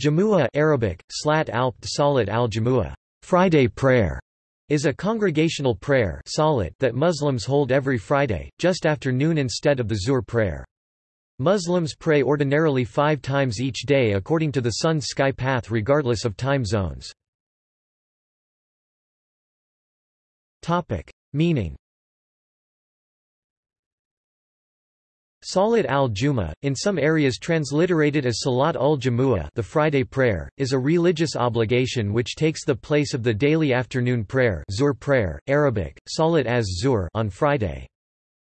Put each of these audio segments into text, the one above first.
Jamua Arabic, Slat al Salat al Jamua Friday prayer, is a congregational prayer salat that Muslims hold every Friday, just after noon instead of the Zuhr prayer. Muslims pray ordinarily five times each day according to the sun's sky path regardless of time zones. Meaning Salat al-Jumu'ah, in some areas transliterated as Salat al-Jumu'ah the Friday prayer, is a religious obligation which takes the place of the daily afternoon prayer, Zuhr prayer Arabic, Salat az-Zuhr on Friday.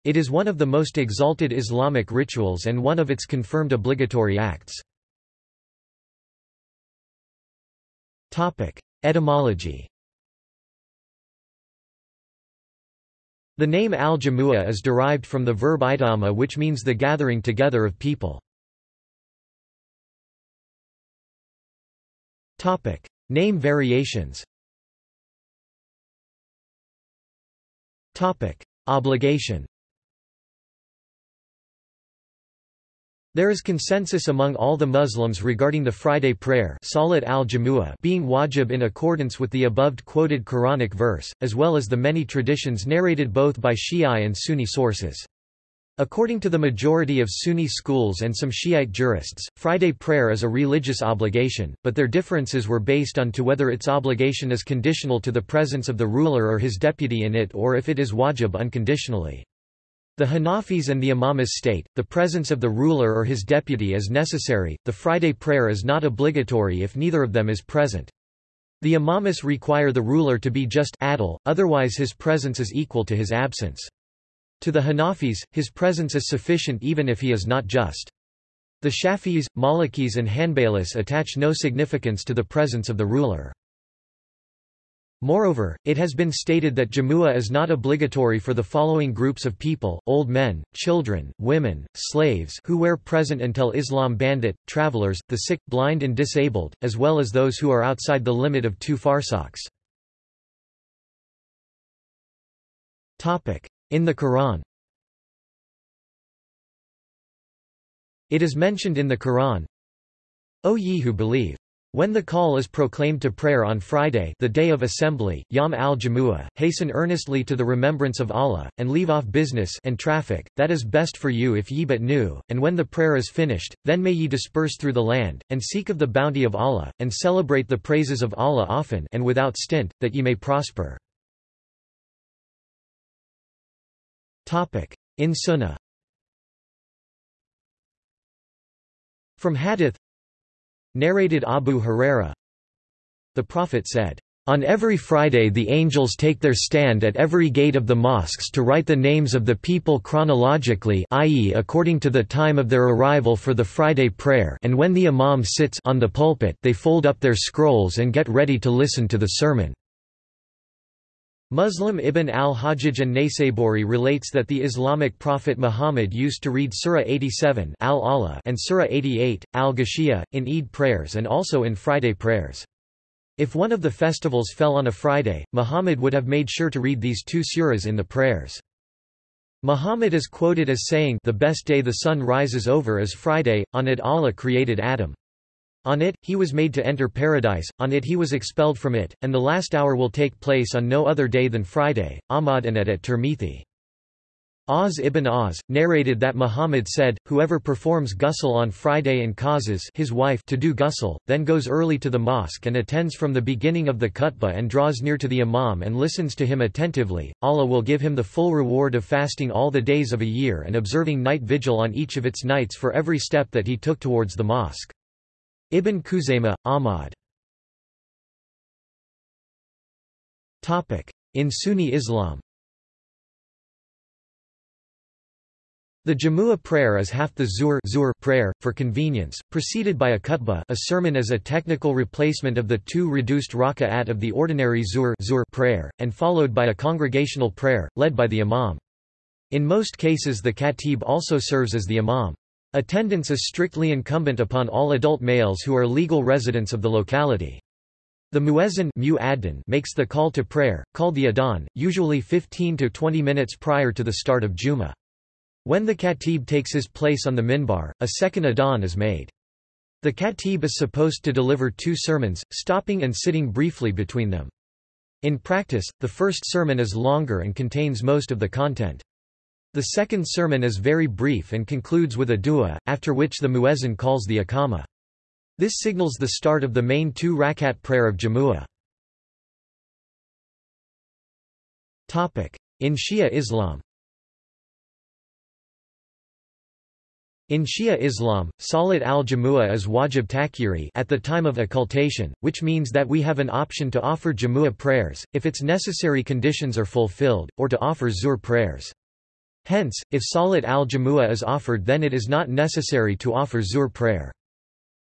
It is one of the most exalted Islamic rituals and one of its confirmed obligatory acts. Etymology The name al-Jumu'ah is derived from the verb itama which means the gathering together of people. Topic: Name variations. Topic: Obligation There is consensus among all the Muslims regarding the Friday prayer Salat al being wajib in accordance with the above quoted Quranic verse, as well as the many traditions narrated both by Shi'i and Sunni sources. According to the majority of Sunni schools and some Shiite jurists, Friday prayer is a religious obligation, but their differences were based on to whether its obligation is conditional to the presence of the ruler or his deputy in it or if it is wajib unconditionally. The Hanafis and the Imamis state, the presence of the ruler or his deputy is necessary, the Friday prayer is not obligatory if neither of them is present. The Imamis require the ruler to be just adil, otherwise his presence is equal to his absence. To the Hanafis, his presence is sufficient even if he is not just. The Shafis, Malikis and Hanbalis attach no significance to the presence of the ruler. Moreover, it has been stated that Jamua is not obligatory for the following groups of people, old men, children, women, slaves who wear present until Islam banned it, travelers, the sick, blind and disabled, as well as those who are outside the limit of two farsakhs. In the Quran It is mentioned in the Quran, O ye who believe! When the call is proclaimed to prayer on Friday the day of assembly, Yom al-Jumu'ah, hasten earnestly to the remembrance of Allah, and leave off business and traffic, that is best for you if ye but knew, and when the prayer is finished, then may ye disperse through the land, and seek of the bounty of Allah, and celebrate the praises of Allah often and without stint, that ye may prosper. In Sunnah From Hadith Narrated Abu Huraira The Prophet said, on every Friday the angels take their stand at every gate of the mosques to write the names of the people chronologically i.e. according to the time of their arrival for the Friday prayer and when the imam sits on the pulpit they fold up their scrolls and get ready to listen to the sermon. Muslim Ibn al-Hajjaj an-Naysaburi relates that the Islamic prophet Muhammad used to read Surah 87 al and Surah 88, al-Ghashiyah, in Eid prayers and also in Friday prayers. If one of the festivals fell on a Friday, Muhammad would have made sure to read these two surahs in the prayers. Muhammad is quoted as saying the best day the sun rises over is Friday, on it Allah created Adam. On it, he was made to enter paradise, on it he was expelled from it, and the last hour will take place on no other day than Friday. Ahmad and at at Tirmithi. Aws ibn Aws, narrated that Muhammad said, Whoever performs ghusl on Friday and causes his wife to do ghusl, then goes early to the mosque and attends from the beginning of the khutbah and draws near to the imam and listens to him attentively, Allah will give him the full reward of fasting all the days of a year and observing night vigil on each of its nights for every step that he took towards the mosque. Ibn Khuzaymah, Ahmad In Sunni Islam The Jamua prayer is half the Zuhr, Zuhr prayer, for convenience, preceded by a khutbah a sermon as a technical replacement of the two reduced raka'at of the ordinary Zuhr, Zuhr prayer, and followed by a congregational prayer, led by the imam. In most cases the khatib also serves as the imam. Attendance is strictly incumbent upon all adult males who are legal residents of the locality. The muezzin makes the call to prayer, called the adhan, usually 15 to 20 minutes prior to the start of Juma. When the khatib takes his place on the minbar, a second adhan is made. The khatib is supposed to deliver two sermons, stopping and sitting briefly between them. In practice, the first sermon is longer and contains most of the content. The second sermon is very brief and concludes with a dua, after which the muezzin calls the iqama. This signals the start of the main two rakat prayer of Jamu'ah. In Shia Islam In Shia Islam, Salat al-Jamu'ah is wajib takhyiri at the time of occultation, which means that we have an option to offer Jamu'ah prayers, if its necessary conditions are fulfilled, or to offer Zuhr prayers. Hence, if Salat al-Jamu'ah is offered then it is not necessary to offer Zuhr prayer.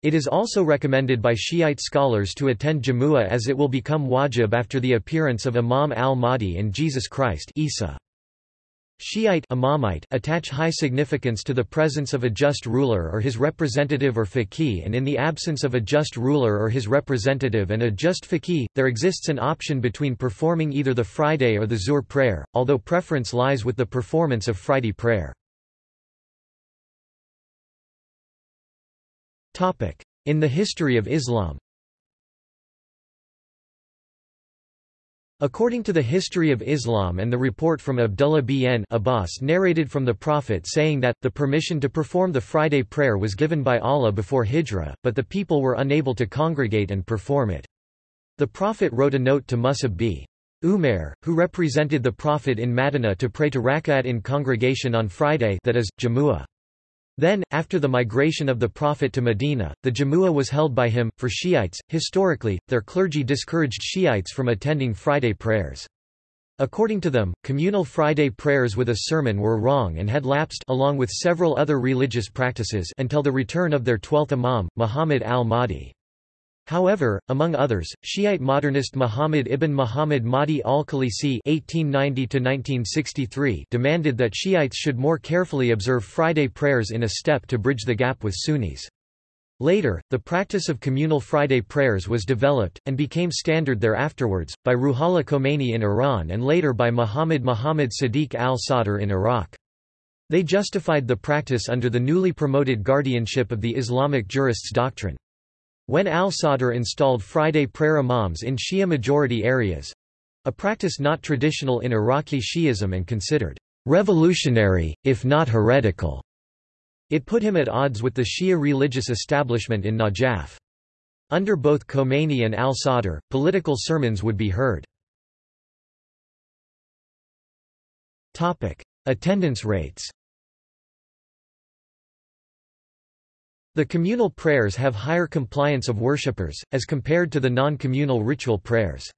It is also recommended by Shiite scholars to attend Jamu'ah as it will become wajib after the appearance of Imam al-Mahdi and Jesus Christ Isa. Shiite Imamite attach high significance to the presence of a just ruler or his representative or faqih and in the absence of a just ruler or his representative and a just faqih, there exists an option between performing either the Friday or the Zuhr prayer, although preference lies with the performance of Friday prayer. In the history of Islam According to the history of Islam and the report from Abdullah bin Abbas narrated from the Prophet saying that, the permission to perform the Friday prayer was given by Allah before Hijrah, but the people were unable to congregate and perform it. The Prophet wrote a note to Musab b. Umair, who represented the Prophet in Madinah two pray to Rak'at in congregation on Friday that is, Jamu'ah. Then, after the migration of the Prophet to Medina, the Jamu'ah was held by him. For Shiites, historically, their clergy discouraged Shiites from attending Friday prayers. According to them, communal Friday prayers with a sermon were wrong and had lapsed along with several other religious practices until the return of their twelfth Imam, Muhammad al-Mahdi. However, among others, Shiite modernist Muhammad ibn Muhammad Mahdi al-Khalisi demanded that Shiites should more carefully observe Friday prayers in a step to bridge the gap with Sunnis. Later, the practice of communal Friday prayers was developed, and became standard there afterwards, by Ruhollah Khomeini in Iran and later by Muhammad Muhammad Sadiq al-Sadr in Iraq. They justified the practice under the newly promoted guardianship of the Islamic jurists' doctrine. When al-Sadr installed Friday prayer imams in Shia-majority areas—a practice not traditional in Iraqi Shi'ism and considered revolutionary, if not heretical, it put him at odds with the Shia religious establishment in Najaf. Under both Khomeini and al-Sadr, political sermons would be heard. Attendance rates The communal prayers have higher compliance of worshippers, as compared to the non-communal ritual prayers.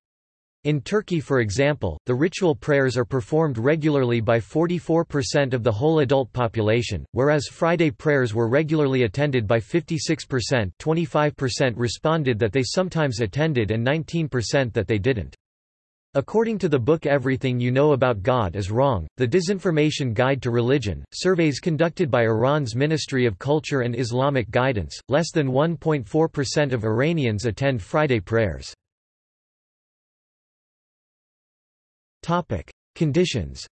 In Turkey for example, the ritual prayers are performed regularly by 44% of the whole adult population, whereas Friday prayers were regularly attended by 56% 25% responded that they sometimes attended and 19% that they didn't. According to the book Everything You Know About God is Wrong, The Disinformation Guide to Religion, surveys conducted by Iran's Ministry of Culture and Islamic Guidance, less than 1.4% of Iranians attend Friday prayers. Conditions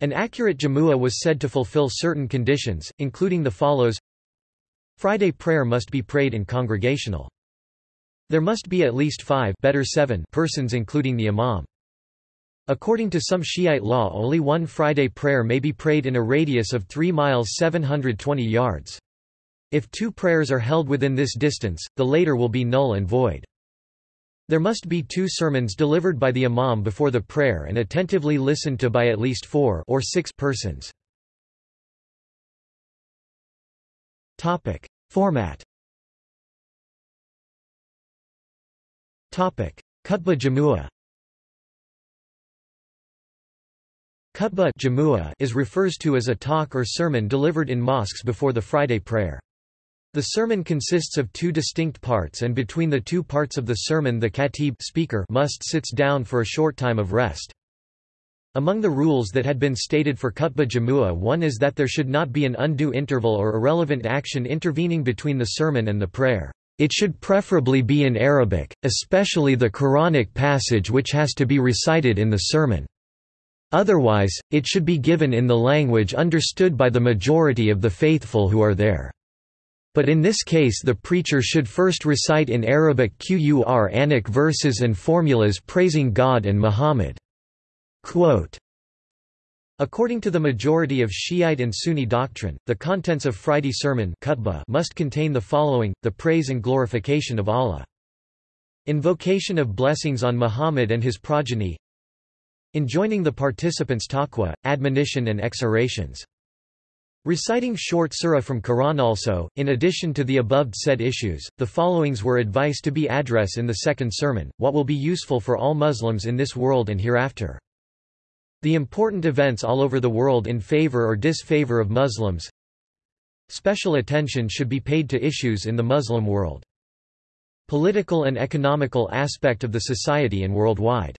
An accurate Jamu'ah was said to fulfill certain conditions, including the follows Friday prayer must be prayed in congregational there must be at least five better seven persons including the imam. According to some Shiite law only one Friday prayer may be prayed in a radius of 3 miles 720 yards. If two prayers are held within this distance, the later will be null and void. There must be two sermons delivered by the imam before the prayer and attentively listened to by at least four or six persons. Topic. Format Khutbah Jamu'ah Khutbah is refers to as a talk or sermon delivered in mosques before the Friday prayer. The sermon consists of two distinct parts and between the two parts of the sermon the khatib speaker must sits down for a short time of rest. Among the rules that had been stated for Khutbah Jamu'ah one is that there should not be an undue interval or irrelevant action intervening between the sermon and the prayer. It should preferably be in Arabic, especially the Quranic passage which has to be recited in the sermon. Otherwise, it should be given in the language understood by the majority of the faithful who are there. But in this case the preacher should first recite in Arabic Qur'anic verses and formulas praising God and Muhammad. Quote, According to the majority of Shiite and Sunni doctrine, the contents of Friday sermon must contain the following, the praise and glorification of Allah. Invocation of blessings on Muhammad and his progeny Enjoining the participants' taqwa, admonition and exhortations Reciting short surah from Quran also, in addition to the above said issues, the followings were advice to be address in the second sermon, what will be useful for all Muslims in this world and hereafter. The important events all over the world in favor or disfavor of Muslims. Special attention should be paid to issues in the Muslim world. Political and economical aspect of the society and worldwide.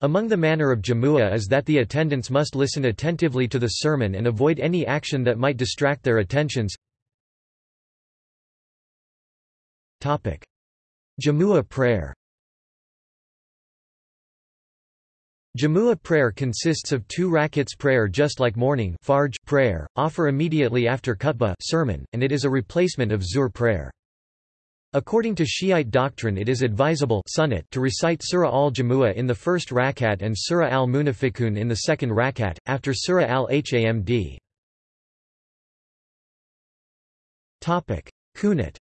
Among the manner of Jamua is that the attendants must listen attentively to the sermon and avoid any action that might distract their attentions. Jamua prayer Jamua prayer consists of two rakats prayer just like morning fajr prayer, offer immediately after khutbah sermon, and it is a replacement of zuhr prayer. According to Shiite doctrine it is advisable to recite Surah al-Jamua in the first rakat and Surah al-Munafikun in the second rakat, after Surah al-Hamd. Kunut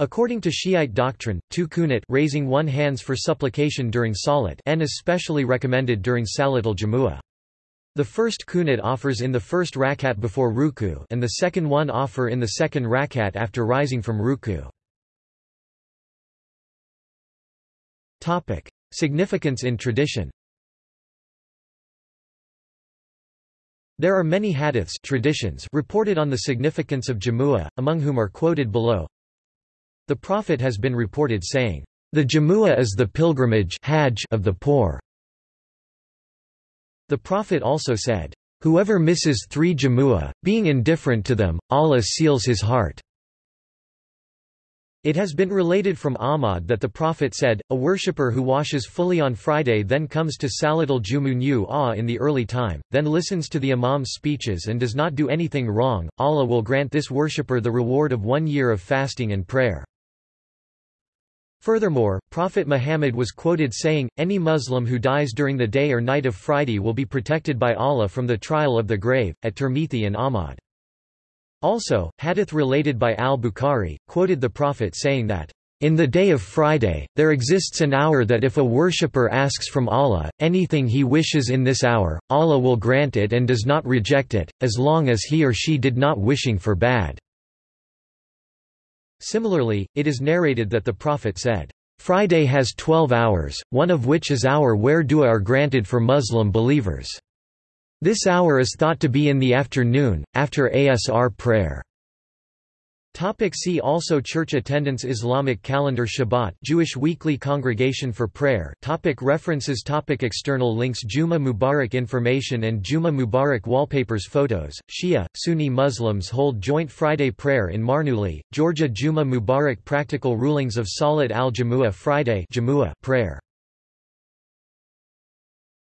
According to Shiite doctrine, two kunut raising one hands for supplication during salat n especially recommended during Salat al-Jamua. The first kunut offers in the first rakat before ruku and the second one offer in the second rakat after rising from ruku. Topic: Significance in tradition There are many hadiths traditions reported on the significance of Jamua, among whom are quoted below. The Prophet has been reported saying, "...the Jamua is the pilgrimage hajj of the poor." The Prophet also said, Whoever misses three Jamua, being indifferent to them, Allah seals his heart. It has been related from Ahmad that the Prophet said, a worshipper who washes fully on Friday then comes to Salat al-Jumu'ah in the early time, then listens to the Imam's speeches and does not do anything wrong, Allah will grant this worshipper the reward of one year of fasting and prayer. Furthermore, Prophet Muhammad was quoted saying, any Muslim who dies during the day or night of Friday will be protected by Allah from the trial of the grave, at Tirmithi and Ahmad. Also, hadith related by al-Bukhari, quoted the Prophet saying that, in the day of Friday, there exists an hour that if a worshipper asks from Allah, anything he wishes in this hour, Allah will grant it and does not reject it, as long as he or she did not wishing for bad. Similarly, it is narrated that the Prophet said, Friday has twelve hours, one of which is hour where dua are granted for Muslim believers. This hour is thought to be in the afternoon, after Asr prayer. Topic see also Church attendance Islamic calendar Shabbat Jewish weekly congregation for prayer. Topic References topic External links Juma Mubarak information and Juma Mubarak wallpapers Photos, Shia, Sunni Muslims hold joint Friday prayer in Marneuli, Georgia Juma Mubarak Practical rulings of Salat al-Jamua Friday prayer